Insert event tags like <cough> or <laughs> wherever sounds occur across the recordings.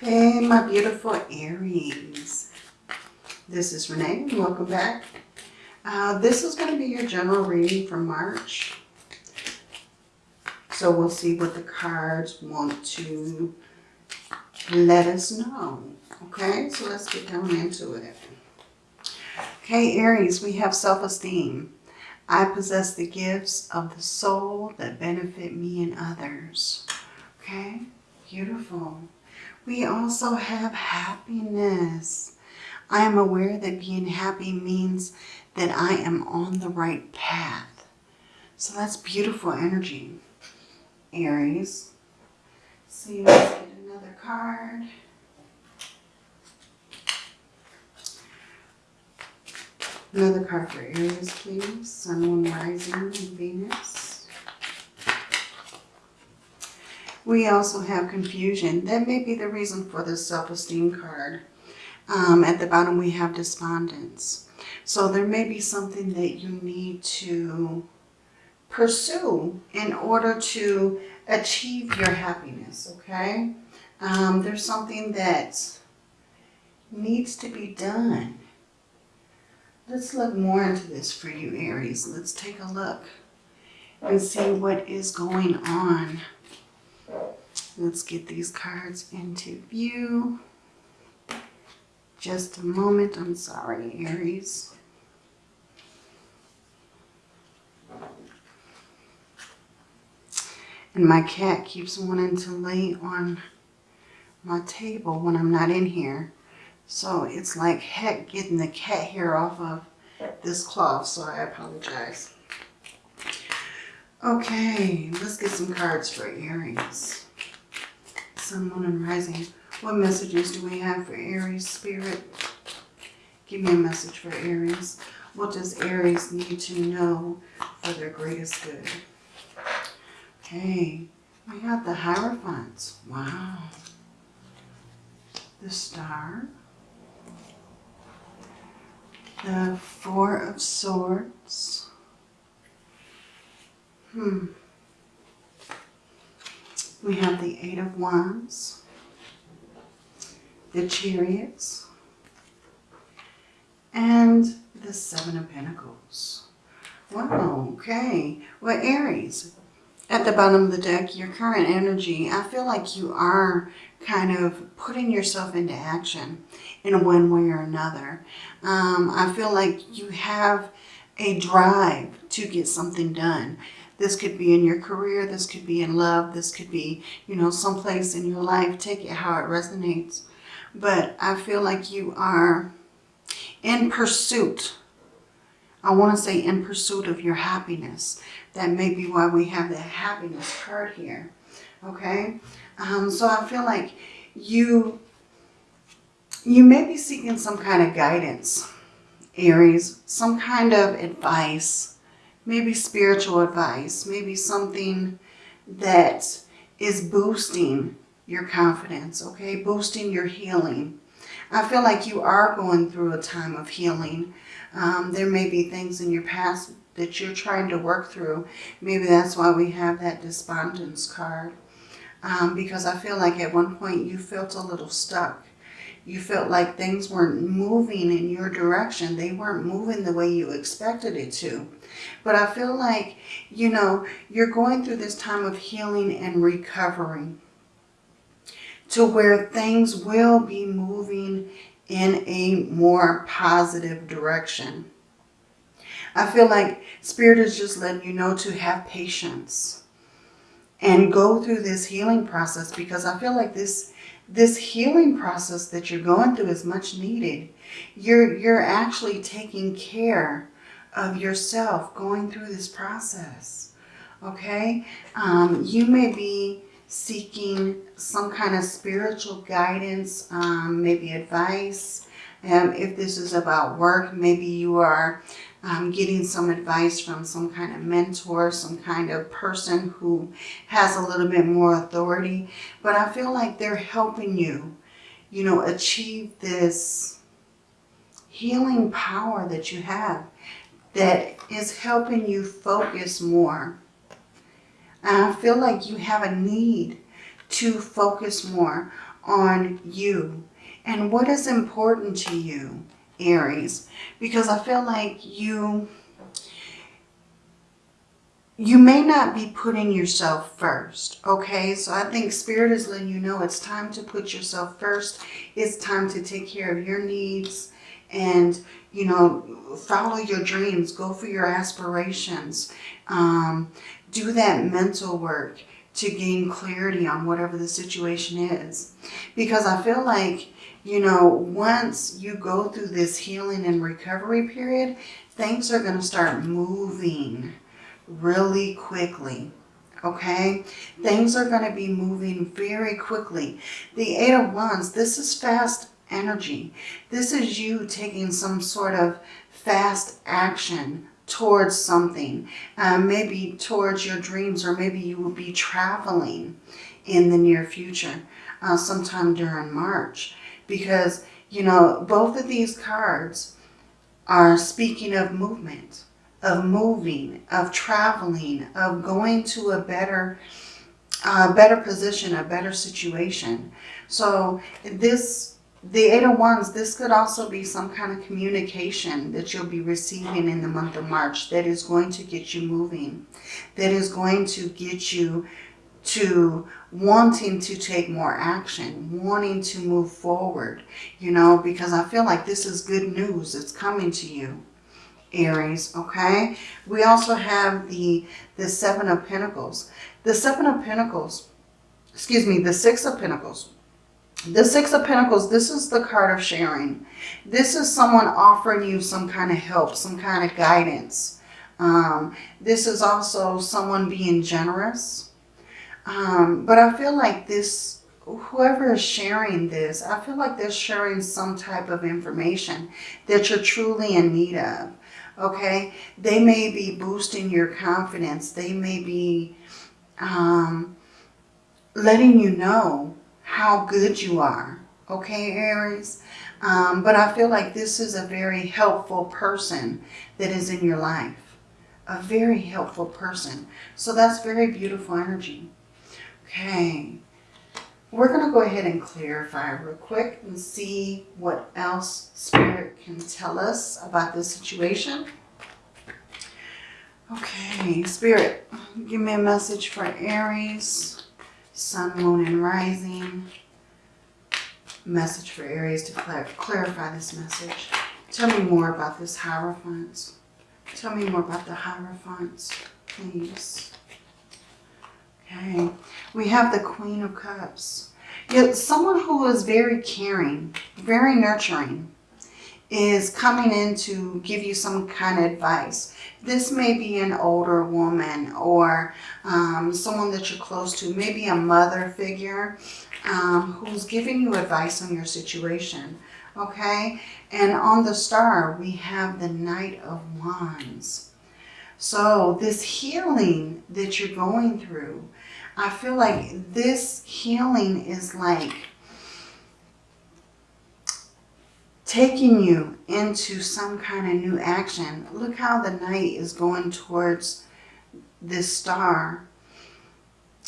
Hey, my beautiful Aries. This is Renee. Welcome back. Uh, this is going to be your general reading for March. So we'll see what the cards want to let us know. Okay, so let's get down into it. Okay, Aries, we have self-esteem. I possess the gifts of the soul that benefit me and others. Okay, beautiful. We also have happiness. I am aware that being happy means that I am on the right path. So that's beautiful energy. Aries. See, let's get another card. Another card for Aries, please. Sun, Moon, Rising, and Venus. We also have confusion. That may be the reason for the self-esteem card. Um, at the bottom, we have despondence. So there may be something that you need to pursue in order to achieve your happiness, okay? Um, there's something that needs to be done. Let's look more into this for you, Aries. Let's take a look and see what is going on. Let's get these cards into view. Just a moment. I'm sorry, Aries. And my cat keeps wanting to lay on my table when I'm not in here. So it's like heck getting the cat hair off of this cloth. So I apologize. Okay, let's get some cards for Aries. Sun, Moon, and Rising. What messages do we have for Aries Spirit? Give me a message for Aries. What does Aries need to know for their greatest good? Okay, we got the Hierophants. Wow. The Star. The Four of Swords. Hmm. We have the Eight of Wands. The Chariots. And the Seven of Pentacles. Wow, okay. Well, Aries, at the bottom of the deck, your current energy, I feel like you are kind of putting yourself into action in one way or another. Um, I feel like you have a drive to get something done. This could be in your career. This could be in love. This could be, you know, someplace in your life. Take it how it resonates. But I feel like you are in pursuit. I want to say in pursuit of your happiness. That may be why we have the happiness card here. Okay? Um, so I feel like you, you may be seeking some kind of guidance, Aries. Some kind of advice. Maybe spiritual advice. Maybe something that is boosting your confidence, okay? Boosting your healing. I feel like you are going through a time of healing. Um, there may be things in your past that you're trying to work through. Maybe that's why we have that despondence card. Um, because I feel like at one point you felt a little stuck. You felt like things weren't moving in your direction. They weren't moving the way you expected it to. But I feel like, you know, you're going through this time of healing and recovery to where things will be moving in a more positive direction. I feel like Spirit is just letting you know to have patience and go through this healing process because I feel like this this healing process that you're going through is much needed. You're, you're actually taking care of yourself going through this process. Okay? Um, you may be seeking some kind of spiritual guidance, um, maybe advice. Um, if this is about work, maybe you are um, getting some advice from some kind of mentor, some kind of person who has a little bit more authority. But I feel like they're helping you, you know, achieve this healing power that you have that is helping you focus more. And I feel like you have a need to focus more on you and what is important to you, Aries. Because I feel like you you may not be putting yourself first, okay? So I think Spirit is letting you know it's time to put yourself first. It's time to take care of your needs and, you know, follow your dreams. Go for your aspirations. Um, do that mental work to gain clarity on whatever the situation is. Because I feel like, you know, once you go through this healing and recovery period, things are going to start moving really quickly. Okay, things are going to be moving very quickly. The Eight of Wands, this is fast energy. This is you taking some sort of fast action towards something. Uh, maybe towards your dreams or maybe you will be traveling in the near future uh, sometime during March. Because, you know, both of these cards are speaking of movement of moving, of traveling, of going to a better, uh, better position, a better situation. So this, the Eight of Wands, this could also be some kind of communication that you'll be receiving in the month of March that is going to get you moving, that is going to get you to wanting to take more action, wanting to move forward, you know, because I feel like this is good news. It's coming to you. Aries, okay? We also have the, the Seven of Pentacles. The Seven of Pentacles, excuse me, the Six of Pentacles. The Six of Pentacles, this is the card of sharing. This is someone offering you some kind of help, some kind of guidance. Um, this is also someone being generous. Um, but I feel like this, whoever is sharing this, I feel like they're sharing some type of information that you're truly in need of okay? They may be boosting your confidence. They may be um, letting you know how good you are, okay, Aries? Um, but I feel like this is a very helpful person that is in your life. A very helpful person. So that's very beautiful energy. Okay. We're going to go ahead and clarify real quick and see what else Spirit can tell us about this situation. Okay, Spirit, give me a message for Aries, Sun, Moon, and Rising. Message for Aries to clar clarify this message. Tell me more about this Hierophant. Tell me more about the Hierophant, please. Okay, we have the Queen of Cups. Yet someone who is very caring, very nurturing, is coming in to give you some kind of advice. This may be an older woman or um, someone that you're close to, maybe a mother figure um, who's giving you advice on your situation. Okay, and on the star we have the Knight of Wands. So this healing that you're going through, I feel like this healing is like taking you into some kind of new action. Look how the Knight is going towards this star.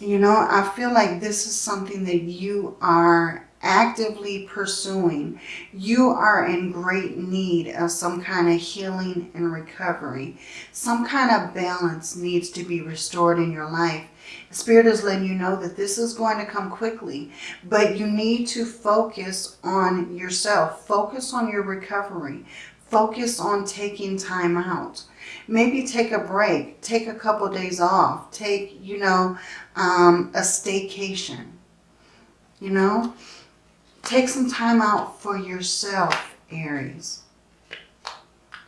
You know, I feel like this is something that you are actively pursuing. You are in great need of some kind of healing and recovery. Some kind of balance needs to be restored in your life. Spirit is letting you know that this is going to come quickly, but you need to focus on yourself. Focus on your recovery. Focus on taking time out. Maybe take a break. Take a couple days off. Take, you know, um, a staycation. You know, take some time out for yourself, Aries.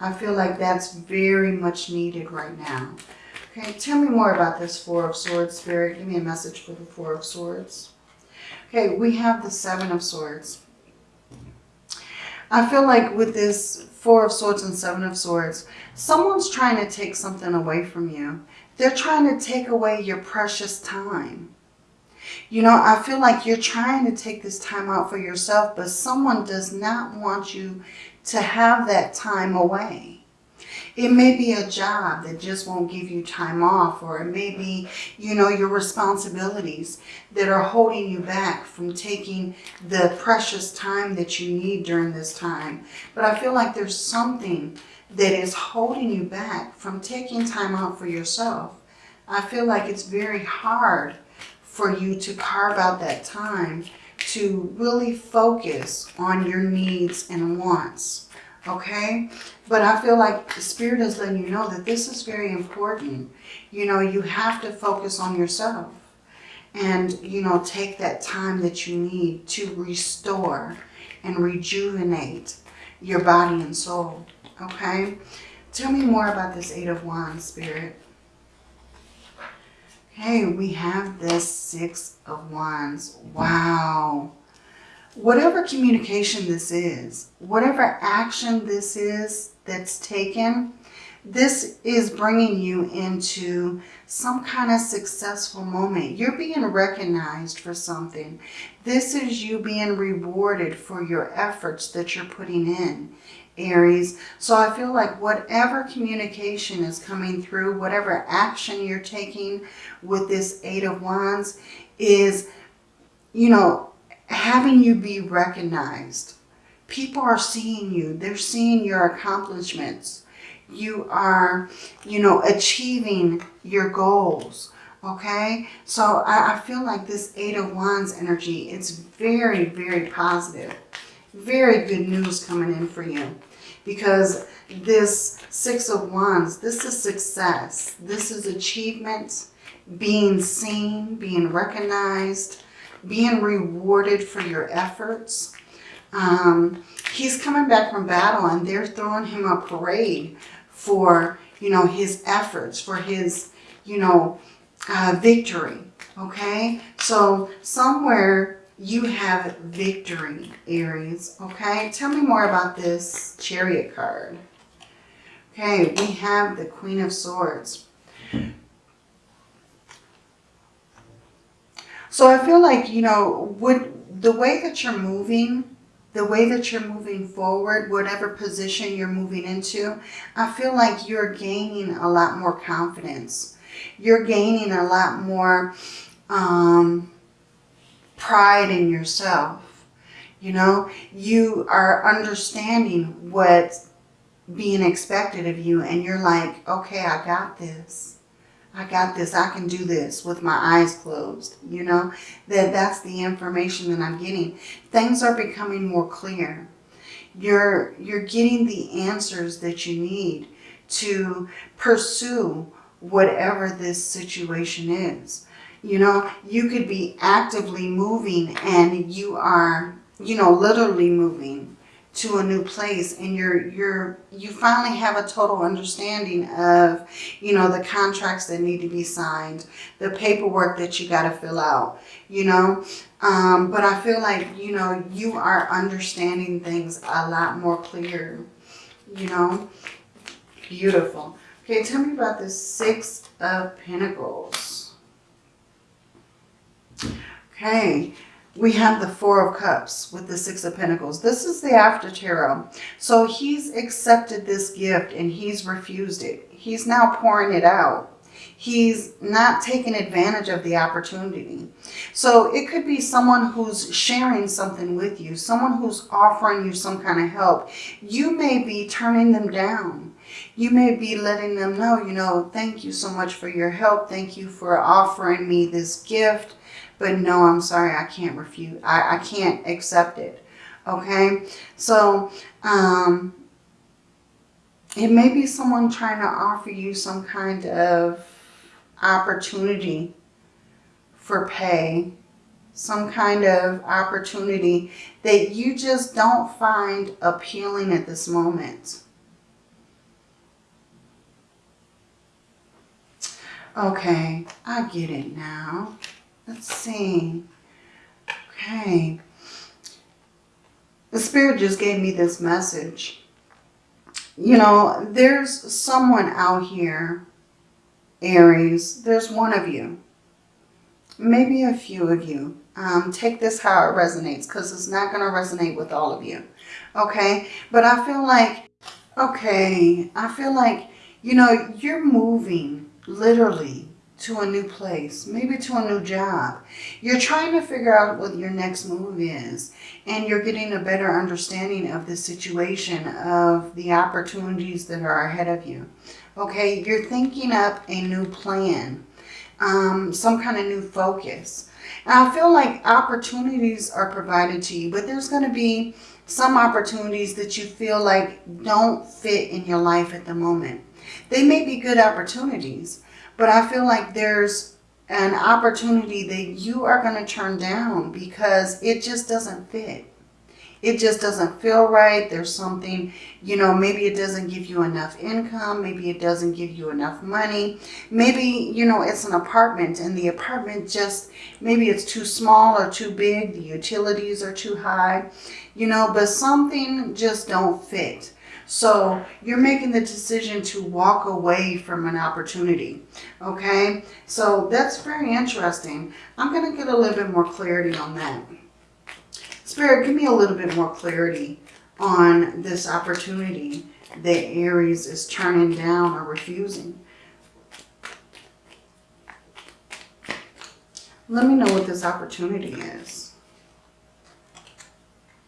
I feel like that's very much needed right now. Okay, tell me more about this Four of Swords, Spirit. Give me a message for the Four of Swords. Okay, we have the Seven of Swords. I feel like with this Four of Swords and Seven of Swords, someone's trying to take something away from you. They're trying to take away your precious time. You know, I feel like you're trying to take this time out for yourself, but someone does not want you to have that time away. It may be a job that just won't give you time off or it may be, you know, your responsibilities that are holding you back from taking the precious time that you need during this time. But I feel like there's something that is holding you back from taking time out for yourself. I feel like it's very hard for you to carve out that time to really focus on your needs and wants. Okay? But I feel like the Spirit is letting you know that this is very important. You know, you have to focus on yourself. And, you know, take that time that you need to restore and rejuvenate your body and soul. Okay? Tell me more about this Eight of Wands, Spirit. Okay, we have this Six of Wands. Wow. Whatever communication this is, whatever action this is that's taken, this is bringing you into some kind of successful moment. You're being recognized for something. This is you being rewarded for your efforts that you're putting in. Aries. So I feel like whatever communication is coming through, whatever action you're taking with this Eight of Wands is, you know, having you be recognized. People are seeing you. They're seeing your accomplishments. You are, you know, achieving your goals. Okay, so I, I feel like this Eight of Wands energy, it's very, very positive. Very good news coming in for you because this Six of Wands, this is success. This is achievement, being seen, being recognized, being rewarded for your efforts. Um, he's coming back from battle and they're throwing him a parade for, you know, his efforts, for his, you know, uh, victory. Okay, so somewhere you have victory, Aries. Okay, tell me more about this chariot card. Okay, we have the Queen of Swords. So I feel like, you know, would the way that you're moving, the way that you're moving forward, whatever position you're moving into, I feel like you're gaining a lot more confidence. You're gaining a lot more um, pride in yourself. You know, you are understanding what's being expected of you and you're like, okay, I got this. I got this. I can do this with my eyes closed. You know, that that's the information that I'm getting. Things are becoming more clear. You're, you're getting the answers that you need to pursue whatever this situation is. You know, you could be actively moving and you are, you know, literally moving to a new place and you're you're you finally have a total understanding of you know the contracts that need to be signed the paperwork that you got to fill out you know? Um, but I feel like you know you are understanding things a lot more clear you know? Beautiful. Okay tell me about the six of Pentacles. Okay, we have the Four of Cups with the Six of Pentacles. This is the After Tarot. So he's accepted this gift and he's refused it. He's now pouring it out. He's not taking advantage of the opportunity. So it could be someone who's sharing something with you, someone who's offering you some kind of help. You may be turning them down. You may be letting them know, you know, thank you so much for your help. Thank you for offering me this gift. But no, I'm sorry, I can't refuse. I, I can't accept it. Okay? So, um, it may be someone trying to offer you some kind of opportunity for pay. Some kind of opportunity that you just don't find appealing at this moment. Okay, I get it now. Let's see. Okay. The Spirit just gave me this message. You know, there's someone out here, Aries. There's one of you. Maybe a few of you. Um, take this how it resonates because it's not going to resonate with all of you. Okay? But I feel like Okay, I feel like, you know, you're moving literally to a new place, maybe to a new job. You're trying to figure out what your next move is and you're getting a better understanding of the situation of the opportunities that are ahead of you. Okay, you're thinking up a new plan, um, some kind of new focus. And I feel like opportunities are provided to you, but there's going to be some opportunities that you feel like don't fit in your life at the moment. They may be good opportunities, but I feel like there's an opportunity that you are going to turn down because it just doesn't fit. It just doesn't feel right. There's something, you know, maybe it doesn't give you enough income. Maybe it doesn't give you enough money. Maybe, you know, it's an apartment and the apartment just, maybe it's too small or too big. The utilities are too high, you know, but something just don't fit. So you're making the decision to walk away from an opportunity. Okay, so that's very interesting. I'm going to get a little bit more clarity on that. Spirit, give me a little bit more clarity on this opportunity that Aries is turning down or refusing. Let me know what this opportunity is.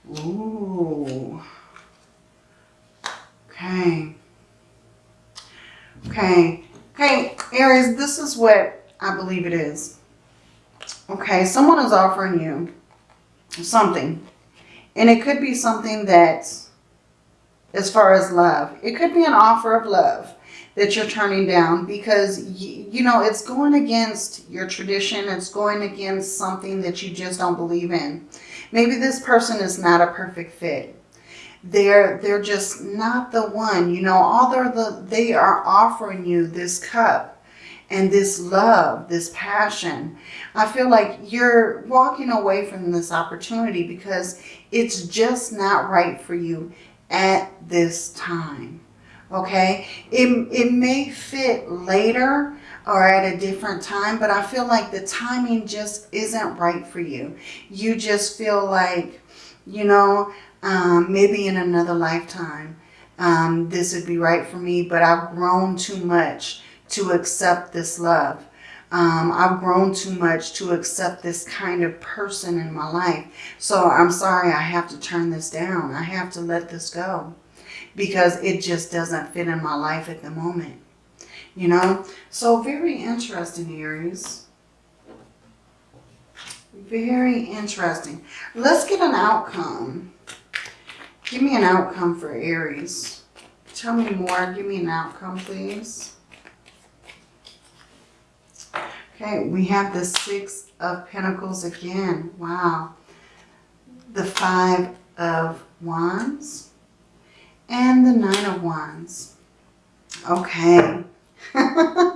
Ooh. Okay. Okay. Okay, Aries, this is what I believe it is. Okay, someone is offering you something. And it could be something that, as far as love, it could be an offer of love that you're turning down because, you know, it's going against your tradition. It's going against something that you just don't believe in. Maybe this person is not a perfect fit they're they're just not the one you know all they're the they are offering you this cup and this love this passion i feel like you're walking away from this opportunity because it's just not right for you at this time okay? It, it may fit later or at a different time but i feel like the timing just isn't right for you. You just feel like you know um, maybe in another lifetime, um, this would be right for me, but I've grown too much to accept this love. Um, I've grown too much to accept this kind of person in my life. So I'm sorry, I have to turn this down. I have to let this go because it just doesn't fit in my life at the moment. You know, so very interesting, Aries. Very interesting. Let's get an outcome Give me an outcome for Aries. Tell me more. Give me an outcome, please. Okay, we have the Six of Pentacles again. Wow. The Five of Wands. And the Nine of Wands. Okay. <laughs>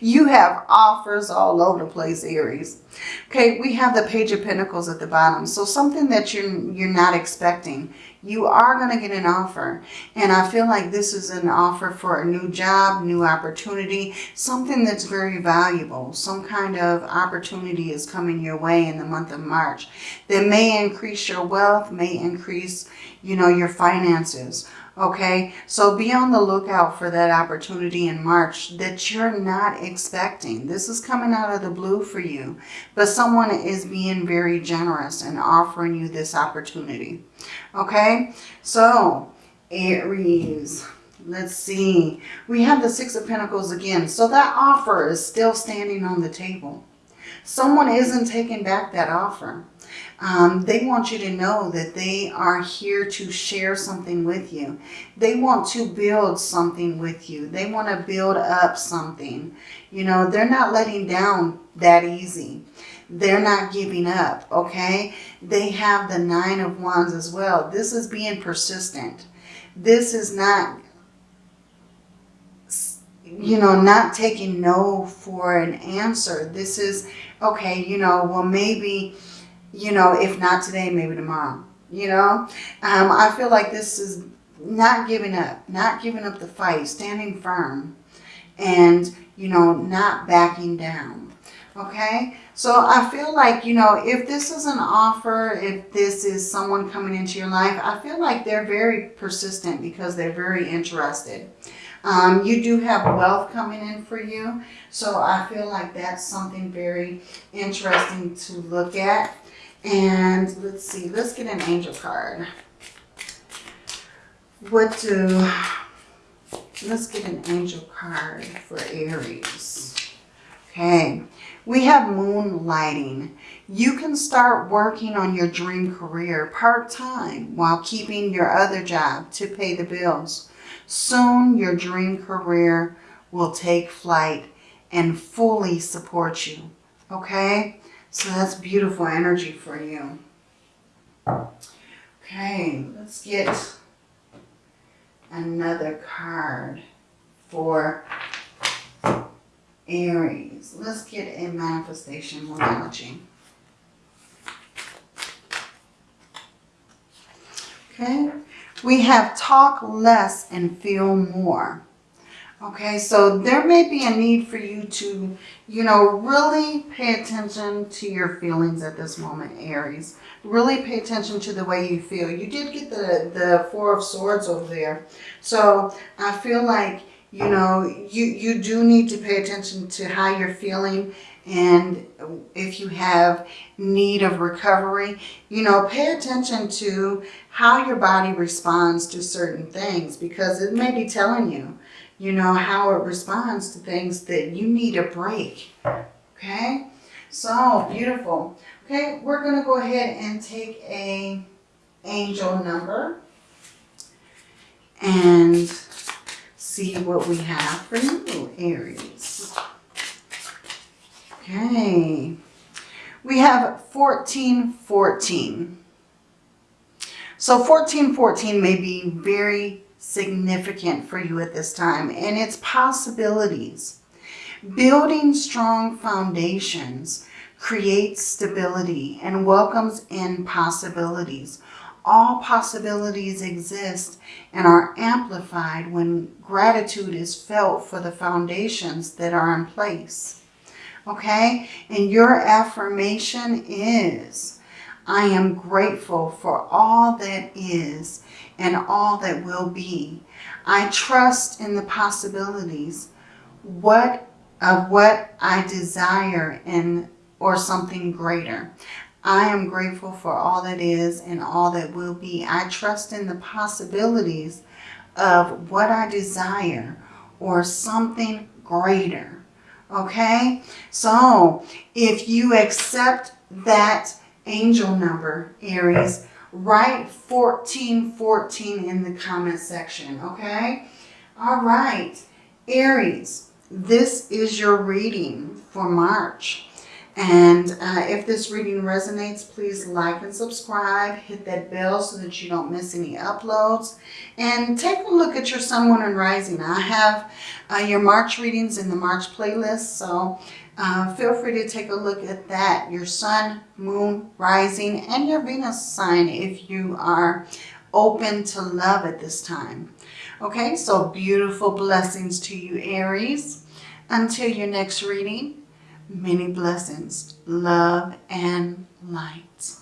You have offers all over the place, Aries. Okay, we have the Page of Pentacles at the bottom. So something that you're, you're not expecting. You are going to get an offer. And I feel like this is an offer for a new job, new opportunity, something that's very valuable. Some kind of opportunity is coming your way in the month of March that may increase your wealth, may increase, you know, your finances Okay, so be on the lookout for that opportunity in March that you're not expecting. This is coming out of the blue for you, but someone is being very generous and offering you this opportunity. Okay, so Aries, let's see. We have the Six of Pentacles again. So that offer is still standing on the table. Someone isn't taking back that offer. Um, they want you to know that they are here to share something with you. They want to build something with you. They want to build up something. You know, they're not letting down that easy. They're not giving up, okay? They have the Nine of Wands as well. This is being persistent. This is not you know, not taking no for an answer. This is, okay, you know, well, maybe you know, if not today, maybe tomorrow, you know. Um, I feel like this is not giving up, not giving up the fight, standing firm and, you know, not backing down. Okay, So I feel like, you know, if this is an offer, if this is someone coming into your life, I feel like they're very persistent because they're very interested. Um, you do have wealth coming in for you. So I feel like that's something very interesting to look at. And let's see, let's get an angel card. What do, let's get an angel card for Aries. Okay, we have moonlighting. You can start working on your dream career part-time while keeping your other job to pay the bills. Soon your dream career will take flight and fully support you. Okay, so that's beautiful energy for you. Okay, let's get another card for Aries. Let's get a manifestation modality. Okay, we have talk less and feel more. Okay, so there may be a need for you to, you know, really pay attention to your feelings at this moment, Aries. Really pay attention to the way you feel. You did get the, the Four of Swords over there. So I feel like, you know, you, you do need to pay attention to how you're feeling and if you have need of recovery, you know, pay attention to how your body responds to certain things because it may be telling you, you know, how it responds to things that you need a break. Okay? So, beautiful. Okay, we're going to go ahead and take a angel number and see what we have for you, Aries. Okay. We have 1414. So 1414 may be very significant for you at this time and its possibilities. Building strong foundations creates stability and welcomes in possibilities. All possibilities exist and are amplified when gratitude is felt for the foundations that are in place. Okay? And your affirmation is, I am grateful for all that is and all that will be. I trust in the possibilities what of what I desire and or something greater. I am grateful for all that is and all that will be. I trust in the possibilities of what I desire or something greater. Okay? So, if you accept that angel number, Aries, write 1414 in the comment section, okay? All right, Aries, this is your reading for March. And uh, if this reading resonates, please like and subscribe. Hit that bell so that you don't miss any uploads. And take a look at your Sun, Moon, and Rising. I have uh, your March readings in the March playlist. So uh, feel free to take a look at that. Your Sun, Moon, Rising, and your Venus sign if you are open to love at this time. Okay, so beautiful blessings to you, Aries. Until your next reading, Many blessings, love, and light.